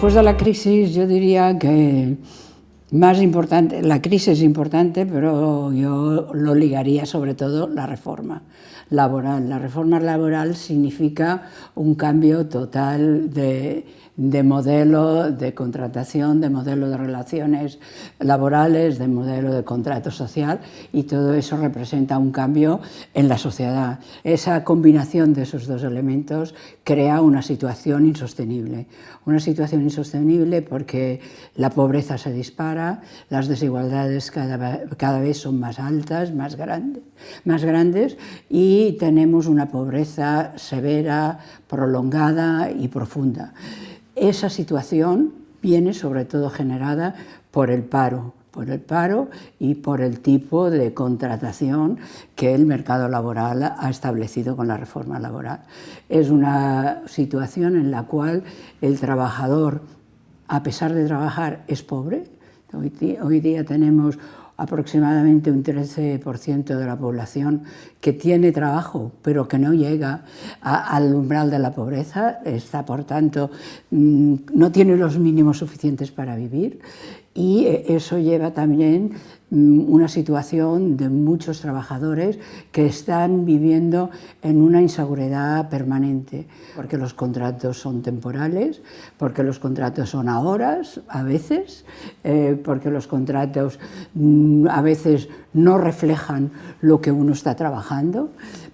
Después de la crisis yo diría que más importante, la crisis es importante, pero yo lo ligaría sobre todo la reforma laboral. La reforma laboral significa un cambio total de, de modelo de contratación, de modelo de relaciones laborales, de modelo de contrato social y todo eso representa un cambio en la sociedad. Esa combinación de esos dos elementos crea una situación insostenible. Una situación insostenible porque la pobreza se dispara, las desigualdades cada, cada vez son más altas, más grandes, más grandes y tenemos una pobreza severa, prolongada y profunda. Esa situación viene sobre todo generada por el paro, por el paro y por el tipo de contratación que el mercado laboral ha establecido con la reforma laboral. Es una situación en la cual el trabajador, a pesar de trabajar, es pobre. Hoy, día tenemos aproximadamente un 13% de la población que tiene trabajo, pero que no llega al umbral de la pobreza, está por tanto, mm, no tiene los mínimos suficientes para vivir y eso lleva también mm, una situación de muchos trabajadores que están viviendo en una inseguridad permanente, porque los contratos son temporales, porque los contratos son a horas, a veces, eh, porque los contratos mm, a veces no reflejan lo que uno está trabajando.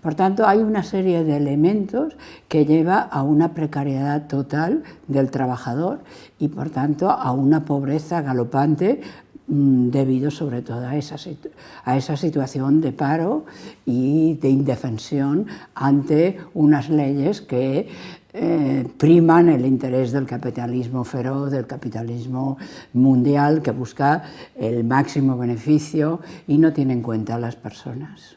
Por tanto, hay una serie de elementos que lleva a una precariedad total del trabajador y, por tanto, a una pobreza galopante mm, debido sobre todo a esa, situación de paro y de indefensión ante unas leyes que eh, priman el interés del capitalismo feroz, del capitalismo mundial que busca el máximo beneficio y no tiene en cuenta a las personas.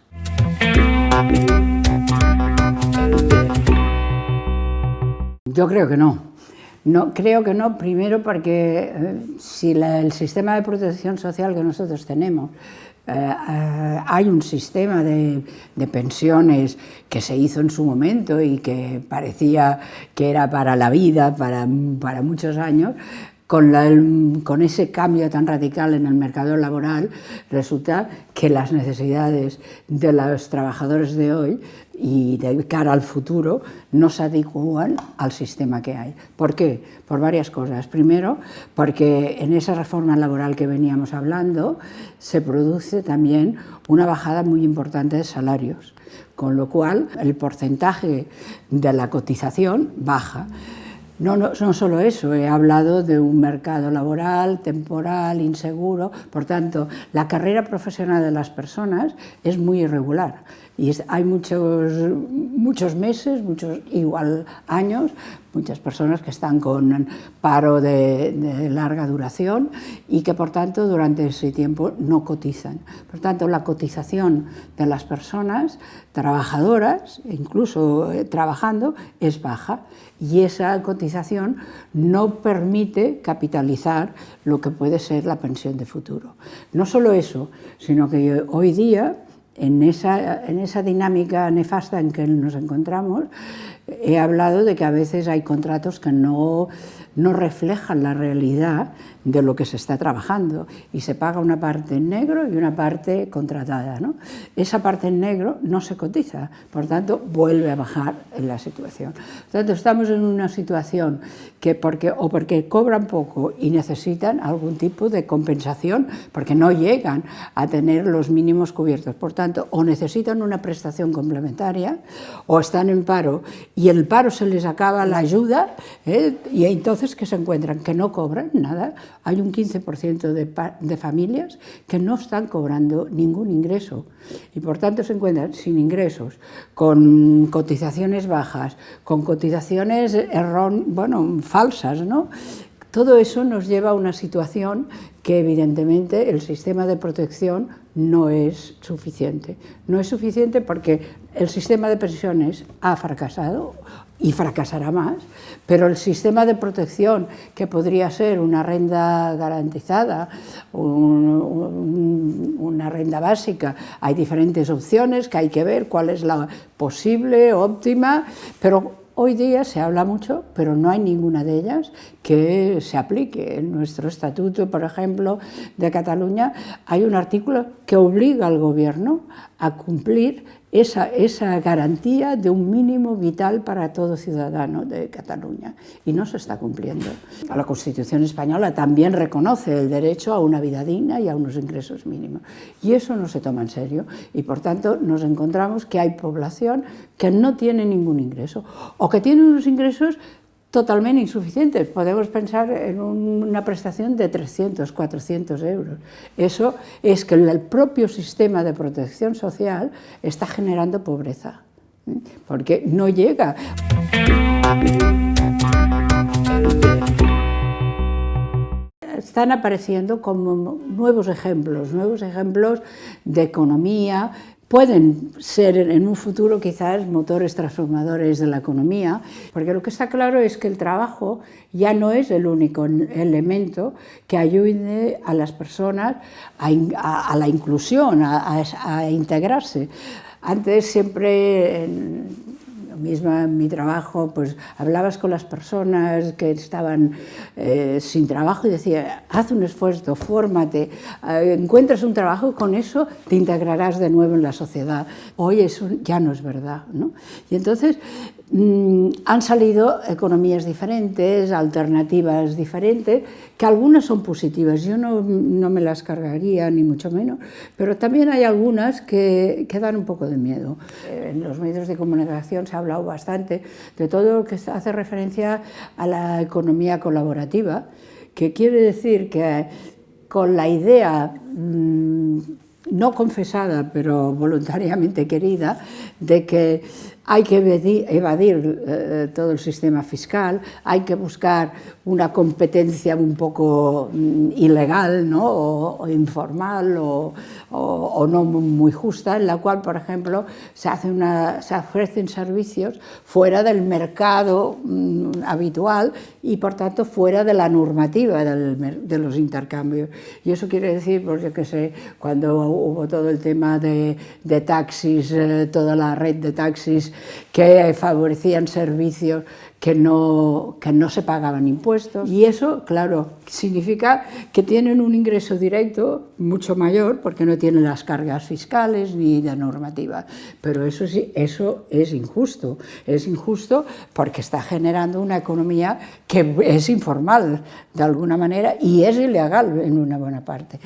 Yo creo que no. No, creo que no, primero porque eh, si el sistema de protección social que nosotros tenemos eh, eh, hay un sistema de, pensiones que se hizo en su momento y que parecía que era para la vida, para, para muchos años, con, ese cambio tan radical en el mercado laboral, resulta que las necesidades de los trabajadores de hoy y de cara al futuro no se adecuan al sistema que hay. ¿Por qué? Por varias cosas. Primero, porque en esa reforma laboral que veníamos hablando se produce también una bajada muy importante de salarios, con lo cual el porcentaje de la cotización baja. No, no, no, solo eso, he hablado de un mercado laboral, temporal, inseguro, por tanto, la carrera profesional de las personas es muy irregular. Y hay muchos, muchos meses, muchos igual años, muchas personas que están con paro de, larga duración y que por tanto durante ese tiempo no cotizan. Por tanto la cotización de las personas trabajadoras, incluso eh, trabajando, es baja y esa cotización no permite capitalizar lo que puede ser la pensión de futuro. No solo eso, sino que hoy día en esa, en esa dinámica nefasta en que nos encontramos, he hablado de que a veces hay contratos que no, no reflejan la realidad de lo que se está trabajando y se paga una parte en negro y una parte contratada. ¿no? Esa parte en negro no se cotiza, por tanto vuelve a bajar en la situación. Por tanto, estamos en una situación que porque, o porque cobran poco y necesitan algún tipo de compensación porque no llegan a tener los mínimos cubiertos. Por tanto, o necesitan una prestación complementaria o están en paro y el paro se les acaba la ayuda ¿eh? y entonces que se encuentran que no cobran nada hay un 15% de, de, familias que no están cobrando ningún ingreso y por tanto se encuentran sin ingresos, con cotizaciones bajas, con cotizaciones errón, bueno, falsas, ¿no? Todo eso nos lleva a una situación que evidentemente el sistema de protección no es suficiente. No es suficiente porque el sistema de pensiones ha fracasado y fracasará más, pero el sistema de protección, que podría ser una renta garantizada, una renta básica, hay diferentes opciones que hay que ver cuál es la posible, óptima, pero Hoy día se habla mucho, pero no hay ninguna de ellas que se aplique. En nuestro estatuto, por ejemplo, de Cataluña, hay un artículo que obliga al gobierno a cumplir esa, esa, garantía de un mínimo vital para todo ciudadano de Cataluña. Y no se está cumpliendo. La Constitución española también reconoce el derecho a una vida digna y a unos ingresos mínimos. Y eso no se toma en serio. Y por tanto nos encontramos que hay población que no tiene ningún ingreso. O que tiene unos ingresos totalmente insuficientes. Podemos pensar en una prestación de 300, 400 euros. Eso es que el propio sistema de protección social está generando pobreza, ¿eh? porque no llega. Están apareciendo como nuevos ejemplos, nuevos ejemplos de economía, pueden ser en un futuro quizás motores transformadores de la economía, porque lo que está claro es que el trabajo ya no es el único elemento que ayude a las personas a, la inclusión, a, integrarse. Antes siempre mismo en mi trabajo, pues hablabas con las personas que estaban eh, sin trabajo y decía, haz un esfuerzo, fórmate, eh, encuentras un trabajo con eso te integrarás de nuevo en la sociedad. Hoy eso ya no es verdad. ¿no? Y entonces Mm, han salido economías diferentes, alternativas diferentes, que algunas son positivas, yo no, me las cargaría ni mucho menos, pero también hay algunas que, que, dan un poco de miedo. En los medios de comunicación se ha hablado bastante de todo lo que hace referencia a la economía colaborativa, que quiere decir que con la idea mm, no confesada, pero voluntariamente querida, de que hay que evadir, eh, todo el sistema fiscal, hay que buscar una competencia un poco mm, ilegal ¿no? o, informal o, no muy justa, en la cual, por ejemplo, se, hace se ofrecen servicios fuera del mercado mm, habitual y, por tanto, fuera de la normativa de los intercambios. Y eso quiere decir, porque que sé, cuando hubo todo el tema de, de taxis, eh, toda la red de taxis que favorecían servicios que no, que no se pagaban impuestos. Y eso, claro, significa que tienen un ingreso directo mucho mayor porque no tienen las cargas fiscales ni de normativa. Pero eso, sí, eso es injusto. Es injusto porque está generando una economía que es informal de alguna manera y es ilegal en una buena parte.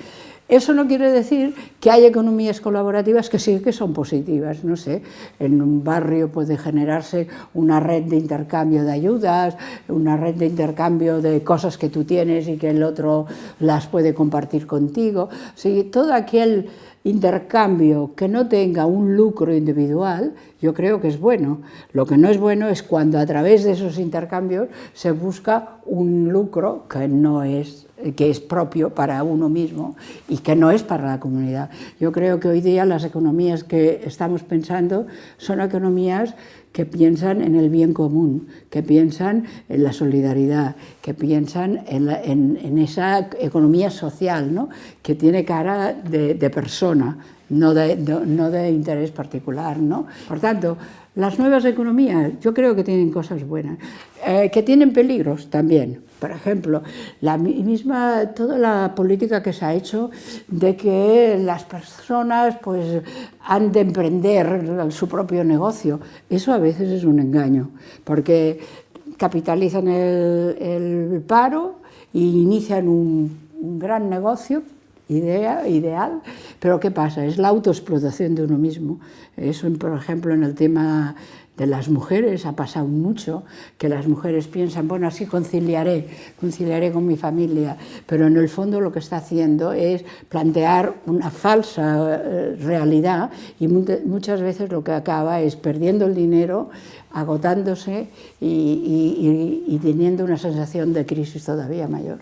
Eso no quiere decir que hay economías colaborativas que sí que son positivas, no sé, en un barrio puede generarse una red de intercambio de ayudas, una red de intercambio de cosas que tú tienes y que el otro las puede compartir contigo, o todo aquel intercambio que no tenga un lucro individual, yo creo que es bueno. Lo que no es bueno es cuando a través de esos intercambios se busca un lucro que no es que es propio para uno mismo y que no es para la comunidad. Yo creo que hoy día las economías que estamos pensando son economías que piensan en el bien común, que piensan en la solidaridad, que piensan en, esa economía social, ¿no? que tiene cara de, persona, no de, no de interés particular. ¿no? Por tanto, las nuevas economías yo creo que tienen cosas buenas, eh, que tienen peligros también. Por ejemplo, la misma, toda la política que se ha hecho de que las personas pues, han de emprender su propio negocio, eso a veces es un engaño, porque capitalizan el, paro e inician un, un gran negocio idea, ideal, pero ¿qué pasa? Es la autoexplotación de uno mismo. Eso, por ejemplo, en el tema de las mujeres ha pasado mucho, que las mujeres piensan, bueno, así conciliaré, conciliaré con mi familia, pero en el fondo lo que está haciendo es plantear una falsa eh, realidad y muchas veces lo que acaba es perdiendo el dinero, agotándose y, teniendo una sensación de crisis todavía mayor.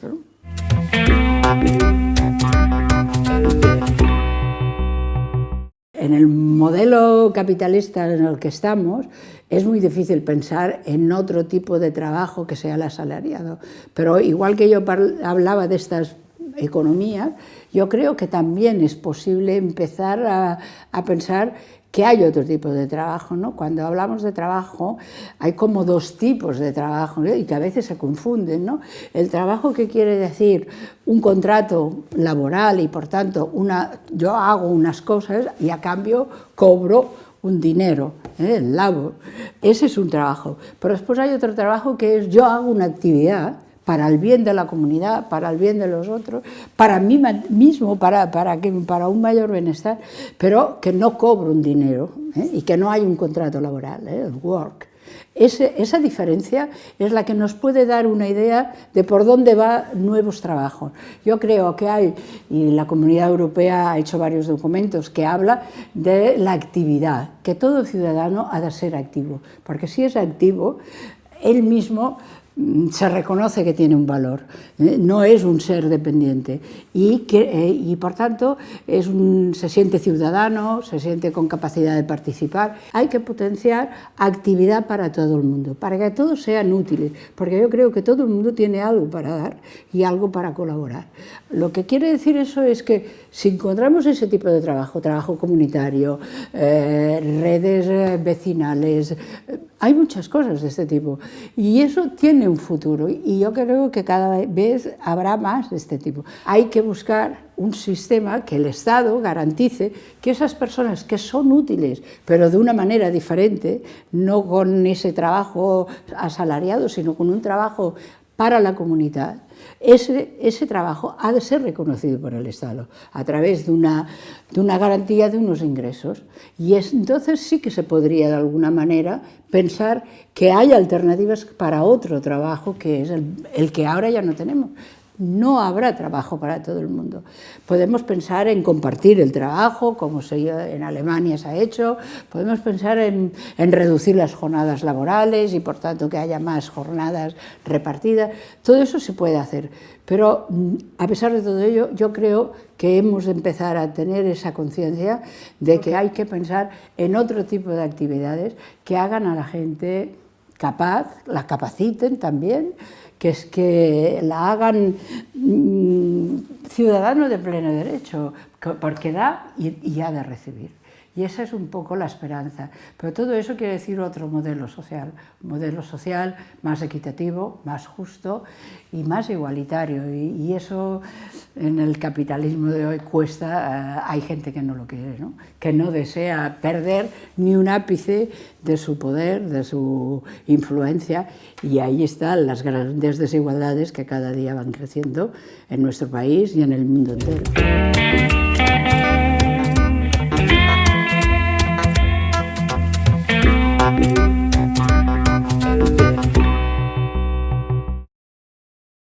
En el modelo capitalista en el que estamos es muy difícil pensar en otro tipo de trabajo que sea el asalariado. Pero igual que yo hablaba de estas economías, yo creo que también es posible empezar a, pensar que hay otro tipo de trabajo, ¿no? Cuando hablamos de trabajo hay como dos tipos de trabajo y que a veces se confunden, ¿no? El trabajo que quiere decir un contrato laboral y por tanto una, yo hago unas cosas y a cambio cobro un dinero, ¿eh? el labor, ese es un trabajo. Pero después hay otro trabajo que es yo hago una actividad para el bien de la comunidad, para el bien de los otros, para mí mismo, para, para, que, para un mayor bienestar, pero que no cobro un dinero ¿eh? y que no hay un contrato laboral, ¿eh? el work. esa diferencia es la que nos puede dar una idea de por dónde van nuevos trabajos. Yo creo que hay, y la Comunidad Europea ha hecho varios documentos que habla de la actividad, que todo ciudadano ha de ser activo, porque si es activo, él mismo se reconoce que tiene un valor, ¿eh? no es un ser dependiente y, que, eh, y por tanto es un, se siente ciudadano, se siente con capacidad de participar. Hay que potenciar actividad para todo el mundo, para que todos sean útiles, porque yo creo que todo el mundo tiene algo para dar y algo para colaborar. Lo que quiere decir eso es que si encontramos ese tipo de trabajo, trabajo comunitario, eh, redes vecinales, hay muchas cosas de este tipo y eso tiene un futuro y yo creo que cada vez habrá más de este tipo. Hay que buscar un sistema que el Estado garantice que esas personas que son útiles, pero de una manera diferente, no con ese trabajo asalariado, sino con un trabajo para la comunidad, ese, ese, trabajo ha de ser reconocido por el Estado a través de una, de una garantía de unos ingresos. Y es, entonces sí que se podría de alguna manera pensar que hay alternativas para otro trabajo que es el, el que ahora ya no tenemos no habrá trabajo para todo el mundo. Podemos pensar en compartir el trabajo, como en Alemania se ha hecho, podemos pensar en, reducir las jornadas laborales y por tanto que haya más jornadas repartidas, todo eso se puede hacer, pero mm, a pesar de todo ello yo creo que hemos de empezar a tener esa conciencia de que hay que pensar en otro tipo de actividades que hagan a la gente capaz, la capaciten también, que es que la hagan mm, ciudadano de pleno derecho, porque da y, y ha de recibir. Y esa es un poco la esperanza. Pero todo eso quiere decir otro modelo social, un modelo social más equitativo, más justo y más igualitario. Y, eso en el capitalismo de hoy cuesta, eh, hay gente que no lo quiere, ¿no? que no desea perder ni un ápice de su poder, de su influencia. Y ahí están las grandes desigualdades que cada día van creciendo en nuestro país y en el mundo entero.